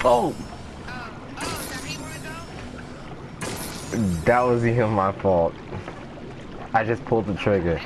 phone. That was even my fault. I just pulled the trigger.